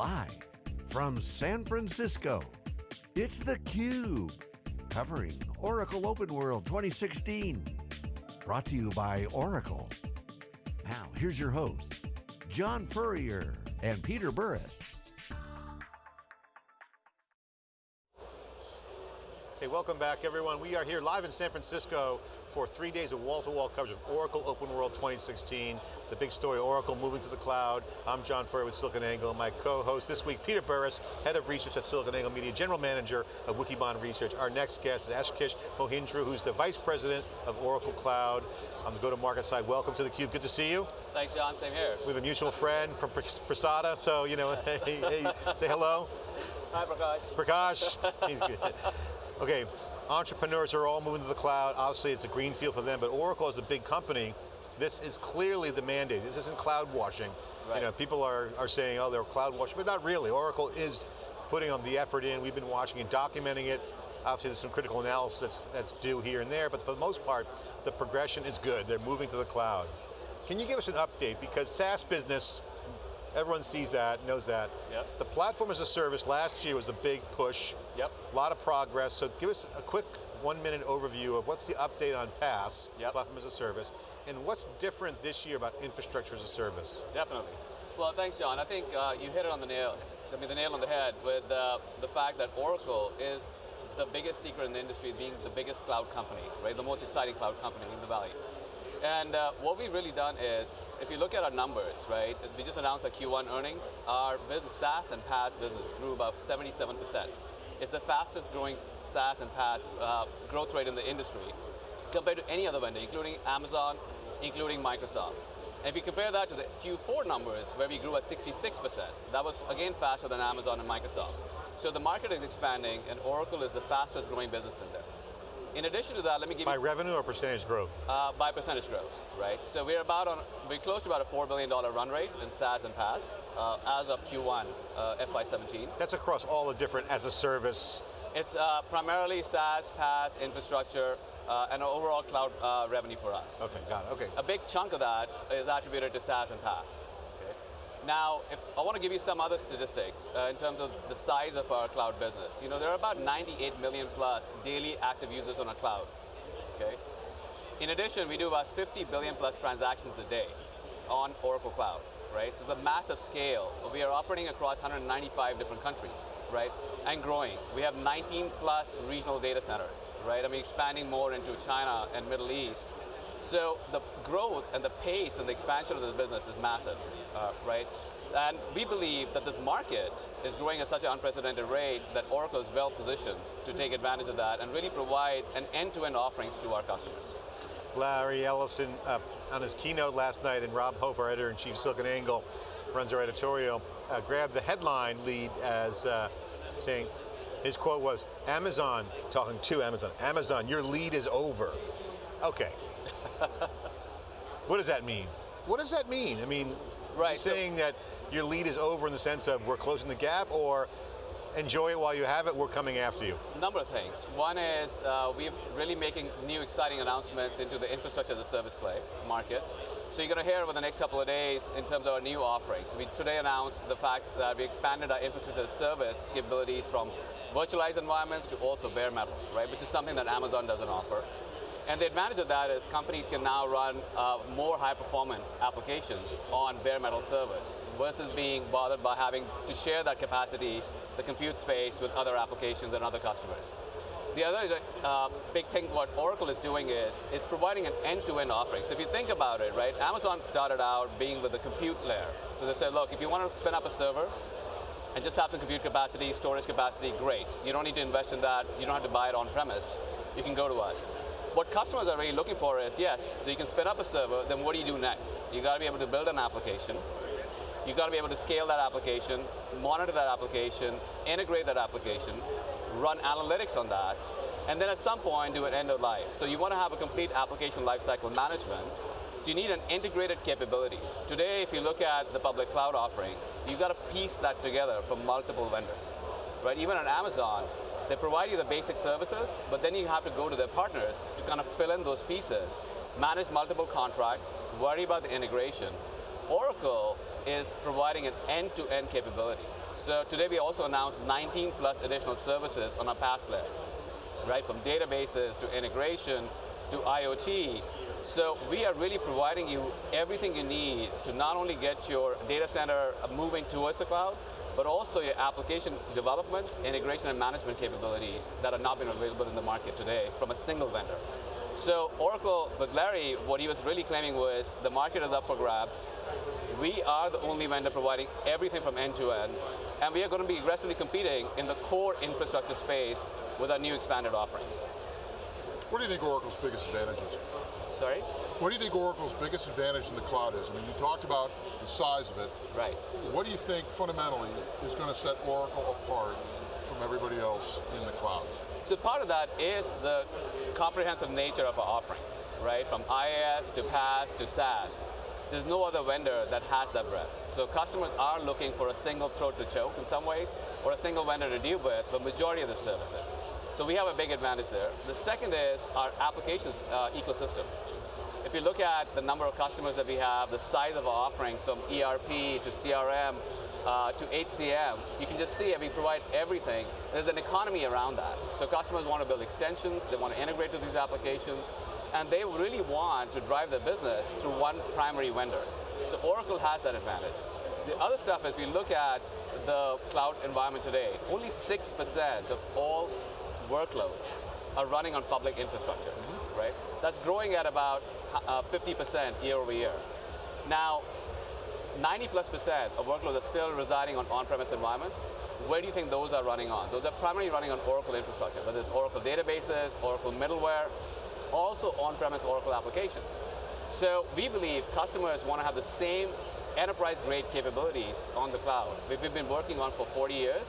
Live from San Francisco, it's theCUBE, covering Oracle Open World 2016. Brought to you by Oracle. Now, here's your host, John Furrier and Peter Burris. Hey, welcome back everyone. We are here live in San Francisco for three days of wall-to-wall -wall coverage of Oracle Open World 2016. The big story, Oracle moving to the cloud. I'm John Furrier with SiliconANGLE. My co-host this week, Peter Burris, Head of Research at SiliconANGLE Media, General Manager of Wikibon Research. Our next guest is Ashish Mohindru, who's the Vice President of Oracle Cloud on the go-to-market side. Welcome to theCUBE, good to see you. Thanks John, same here. We have a mutual friend from Prasada, so you know, hey, hey, say hello. Hi Prakash. Prakash, he's good. Okay, entrepreneurs are all moving to the cloud. Obviously it's a green field for them, but Oracle is a big company. This is clearly the mandate. This isn't cloud washing. Right. You know, people are, are saying, oh, they're cloud washing, but not really. Oracle is putting on the effort in. We've been watching and documenting it. Obviously there's some critical analysis that's, that's due here and there, but for the most part, the progression is good. They're moving to the cloud. Can you give us an update? Because SaaS business, Everyone sees that, knows that. Yep. The platform as a service last year was a big push. Yep. A lot of progress, so give us a quick one minute overview of what's the update on PaaS, yep. platform as a service, and what's different this year about infrastructure as a service? Definitely. Well, thanks John. I think uh, you hit it on the nail, I mean the nail on the head with uh, the fact that Oracle is the biggest secret in the industry being the biggest cloud company, right? The most exciting cloud company in the valley. And uh, what we've really done is, if you look at our numbers, right, we just announced our Q1 earnings, our business, SaaS and PaaS business grew about 77%. It's the fastest growing SaaS and PaaS uh, growth rate in the industry compared to any other vendor, including Amazon, including Microsoft. And if you compare that to the Q4 numbers, where we grew at 66%, that was again faster than Amazon and Microsoft. So the market is expanding, and Oracle is the fastest growing business in there. In addition to that, let me give by you- By revenue or percentage growth? Uh, by percentage growth, right? So we're about on, we're close to about a $4 billion run rate in SaaS and PaaS uh, as of Q1 uh, FY17. That's across all the different as a service. It's uh, primarily SaaS, PaaS, infrastructure, uh, and overall cloud uh, revenue for us. Okay, got it, okay. A big chunk of that is attributed to SaaS and PaaS. Now, if I want to give you some other statistics uh, in terms of the size of our cloud business. You know, there are about 98 million plus daily active users on our cloud, okay? In addition, we do about 50 billion plus transactions a day on Oracle Cloud, right? So it's a massive scale. We are operating across 195 different countries, right? And growing. We have 19 plus regional data centers, right? I mean, expanding more into China and Middle East. So the growth and the pace and the expansion of this business is massive, uh, right? And we believe that this market is growing at such an unprecedented rate that Oracle is well positioned to take advantage of that and really provide an end-to-end -end offerings to our customers. Larry Ellison uh, on his keynote last night and Rob Hof, our editor-in-chief SiliconANGLE, runs our editorial, uh, grabbed the headline lead as uh, saying, his quote was, Amazon, talking to Amazon, Amazon, your lead is over. Okay, what does that mean? What does that mean? I mean, right, saying so that your lead is over in the sense of we're closing the gap or enjoy it while you have it, we're coming after you? A number of things. One is uh, we're really making new exciting announcements into the infrastructure as a service play market. So you're going to hear over the next couple of days in terms of our new offerings. We today announced the fact that we expanded our infrastructure as a service capabilities from virtualized environments to also bare metal, right? Which is something that Amazon doesn't offer. And the advantage of that is companies can now run uh, more high performant applications on bare metal servers versus being bothered by having to share that capacity, the compute space with other applications and other customers. The other uh, big thing what Oracle is doing is, is providing an end-to-end -end offering. So if you think about it, right, Amazon started out being with the compute layer. So they said, look, if you want to spin up a server and just have some compute capacity, storage capacity, great. You don't need to invest in that. You don't have to buy it on premise. You can go to us. What customers are really looking for is, yes, so you can spin up a server, then what do you do next? You got to be able to build an application, you got to be able to scale that application, monitor that application, integrate that application, run analytics on that, and then at some point do an end of life. So you want to have a complete application lifecycle management, so you need an integrated capabilities. Today, if you look at the public cloud offerings, you've got to piece that together from multiple vendors. Right? Even on Amazon, they provide you the basic services, but then you have to go to their partners to kind of fill in those pieces, manage multiple contracts, worry about the integration, Oracle is providing an end-to-end -end capability. So today we also announced 19 plus additional services on our PaaS layer, right? From databases to integration to IoT. So we are really providing you everything you need to not only get your data center moving towards the cloud, but also your application development, integration, and management capabilities that are not being available in the market today from a single vendor. So Oracle, with Larry, what he was really claiming was the market is up for grabs. We are the only vendor providing everything from end to end, and we are going to be aggressively competing in the core infrastructure space with our new expanded offerings. What do you think Oracle's biggest advantage is? Sorry? What do you think Oracle's biggest advantage in the cloud is? I mean, you talked about the size of it. Right. What do you think fundamentally is going to set Oracle apart from everybody else in the cloud? So part of that is the comprehensive nature of our offerings, right? From IaaS to PaaS to SaaS. There's no other vendor that has that breadth. So customers are looking for a single throat to choke in some ways, or a single vendor to deal with the majority of the services. So we have a big advantage there. The second is our applications uh, ecosystem. If you look at the number of customers that we have, the size of our offerings from ERP to CRM uh, to HCM, you can just see we provide everything. There's an economy around that. So customers want to build extensions, they want to integrate with these applications, and they really want to drive their business through one primary vendor. So Oracle has that advantage. The other stuff is we look at the cloud environment today, only 6% of all workloads are running on public infrastructure. Right? That's growing at about 50% uh, year over year. Now, 90 plus percent of workloads are still residing on on-premise environments. Where do you think those are running on? Those are primarily running on Oracle infrastructure, whether it's Oracle databases, Oracle middleware, also on-premise Oracle applications. So we believe customers want to have the same enterprise-grade capabilities on the cloud. We've been working on for 40 years.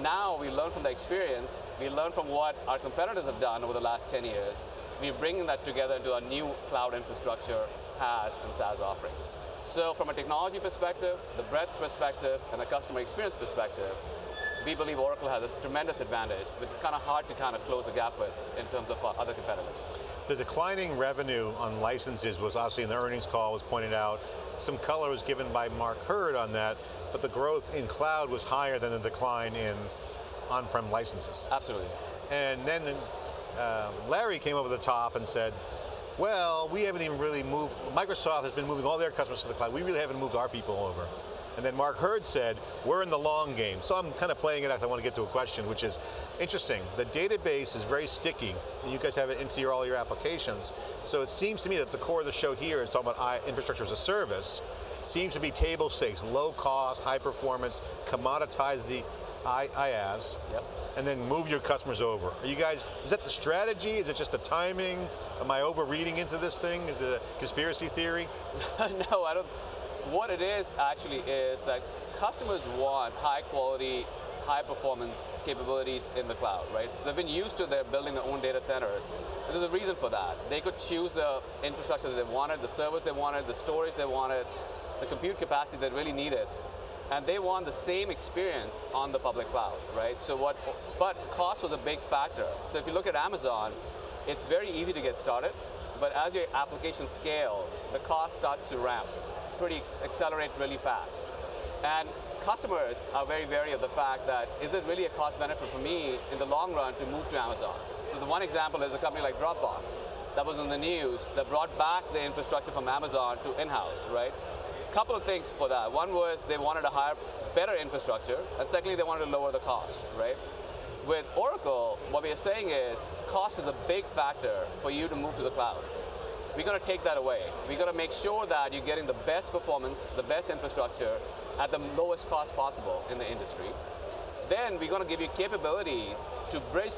Now we learn from the experience, we learn from what our competitors have done over the last 10 years, we're bringing that together into a new cloud infrastructure, PaaS and SaaS offerings. So from a technology perspective, the breadth perspective, and the customer experience perspective, we believe Oracle has a tremendous advantage, which is kind of hard to kind of close the gap with in terms of our other competitors. The declining revenue on licenses was obviously in the earnings call was pointed out. Some color was given by Mark Hurd on that, but the growth in cloud was higher than the decline in on-prem licenses. Absolutely. And then um, Larry came over the top and said, well, we haven't even really moved, Microsoft has been moving all their customers to the cloud, we really haven't moved our people over. And then Mark Hurd said, we're in the long game. So I'm kind of playing it out, I want to get to a question, which is interesting. The database is very sticky, and you guys have it into your, all your applications. So it seems to me that the core of the show here is talking about infrastructure as a service, seems to be table stakes, low cost, high performance, commoditize the IaaS, yep. and then move your customers over. Are you guys, is that the strategy? Is it just the timing? Am I overreading into this thing? Is it a conspiracy theory? no, I don't. What it is actually is that customers want high quality, high performance capabilities in the cloud, right? They've been used to their building their own data centers. There's a reason for that. They could choose the infrastructure that they wanted, the servers they wanted, the storage they wanted, the compute capacity they really needed and they want the same experience on the public cloud, right? So what, but cost was a big factor. So if you look at Amazon, it's very easy to get started, but as your application scales, the cost starts to ramp, pretty accelerate really fast. And customers are very wary of the fact that, is it really a cost benefit for me in the long run to move to Amazon? So the one example is a company like Dropbox that was in the news that brought back the infrastructure from Amazon to in-house, right? Couple of things for that. One was they wanted to hire better infrastructure, and secondly, they wanted to lower the cost, right? With Oracle, what we are saying is cost is a big factor for you to move to the cloud. We're going to take that away. We're going to make sure that you're getting the best performance, the best infrastructure at the lowest cost possible in the industry. Then we're going to give you capabilities to bridge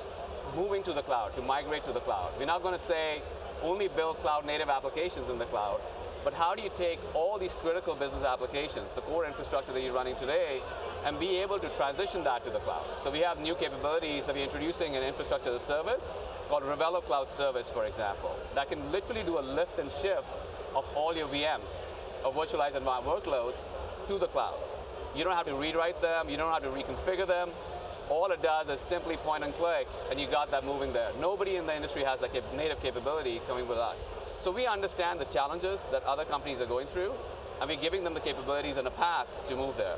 moving to the cloud, to migrate to the cloud. We're not going to say only build cloud native applications in the cloud. But how do you take all these critical business applications, the core infrastructure that you're running today, and be able to transition that to the cloud? So we have new capabilities that we're introducing in infrastructure as a service called Ravello Cloud Service, for example, that can literally do a lift and shift of all your VMs, or virtualized environment workloads, to the cloud. You don't have to rewrite them, you don't have to reconfigure them. All it does is simply point and click, and you got that moving there. Nobody in the industry has that native capability coming with us. So we understand the challenges that other companies are going through, and we're giving them the capabilities and a path to move there.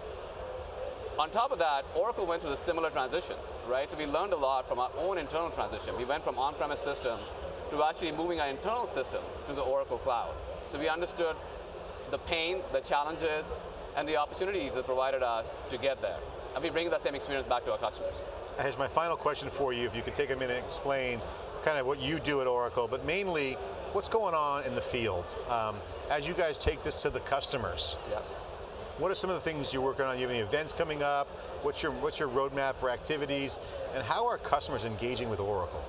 On top of that, Oracle went through a similar transition, right? So we learned a lot from our own internal transition. We went from on-premise systems to actually moving our internal systems to the Oracle Cloud. So we understood the pain, the challenges, and the opportunities that provided us to get there. And we bring that same experience back to our customers. Here's my final question for you, if you could take a minute and explain kind of what you do at Oracle, but mainly what's going on in the field. Um, as you guys take this to the customers, Yeah. what are some of the things you're working on? You have any events coming up? What's your, what's your roadmap for activities? And how are customers engaging with Oracle?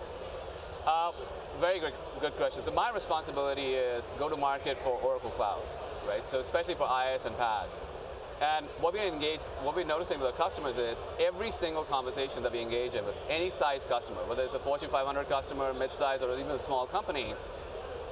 Uh, very good, good question. So my responsibility is go to market for Oracle Cloud, right? So especially for IaaS and PaaS. And what we engage, what we're noticing with our customers is every single conversation that we engage in with any size customer, whether it's a Fortune 500 customer, mid-size, or even a small company,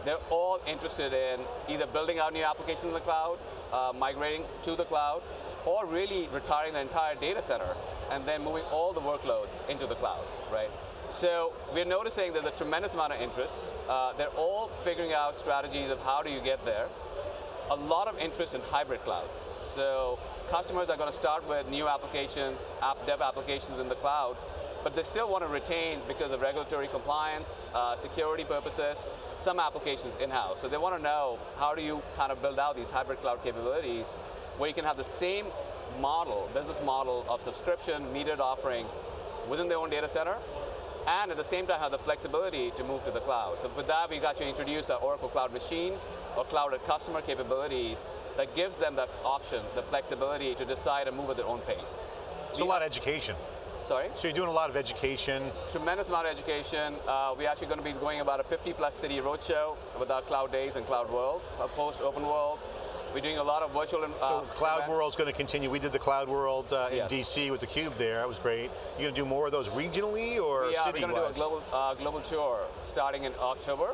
they're all interested in either building out new applications in the cloud, uh, migrating to the cloud, or really retiring the entire data center and then moving all the workloads into the cloud, right? So we're noticing there's a tremendous amount of interest. Uh, they're all figuring out strategies of how do you get there. A lot of interest in hybrid clouds. So customers are going to start with new applications, app dev applications in the cloud, but they still want to retain, because of regulatory compliance, uh, security purposes, some applications in-house. So they want to know how do you kind of build out these hybrid cloud capabilities where you can have the same model, business model of subscription, metered offerings within their own data center, and at the same time have the flexibility to move to the cloud. So with that, we got to introduce our Oracle Cloud Machine or Cloud Customer capabilities that gives them that option, the flexibility to decide and move at their own pace. It's a lot of education. Sorry? So you're doing a lot of education. Tremendous amount of education. Uh, we're actually going to be going about a 50 plus city roadshow with our Cloud Days and Cloud World, a post Open World. We're doing a lot of virtual uh, So Cloud events. World's going to continue. We did the Cloud World uh, in Yes. DC with the Cube there. That was great. You're going to do more of those regionally or Yeah, we're going to do a global, uh, global tour starting in October.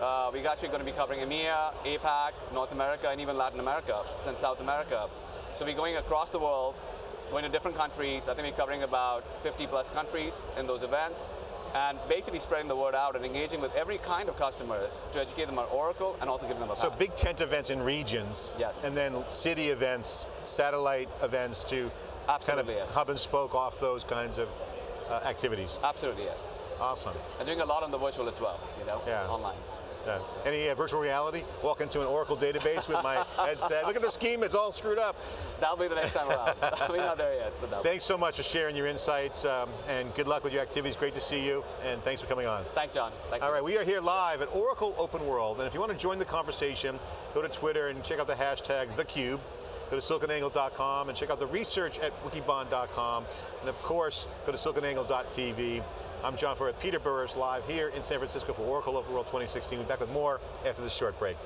Uh, we're actually going to be covering EMEA, APAC, North America, and even Latin America and South America. So we're going across the world, going to different countries. I think we're covering about 50 plus countries in those events, and basically spreading the word out and engaging with every kind of customers to educate them on Oracle and also give them a So path. big tent events in regions. Yes. And then city events, satellite events to Absolutely, kind of yes. hub and spoke off those kinds of uh, activities. Absolutely, yes. Awesome. And doing a lot on the virtual as well, you know, Yeah. online. Uh, any uh, virtual reality? Walk into an Oracle database with my headset. Look at the scheme, it's all screwed up. That'll be the next time around. we're not there yet, but Thanks so much for sharing your insights um, and good luck with your activities. Great to see you and thanks for coming on. Thanks, John. Thanks. All right, we are here live at Oracle Open World, and if you want to join the conversation, go to Twitter and check out the hashtag theCUBE. Go to siliconangle.com and check out the research at wikibon.com, and of course, go to siliconangle.tv. I'm John Furrier, Peter Burris, live here in San Francisco for Oracle Open World 2016. We'll be back with more after this short break.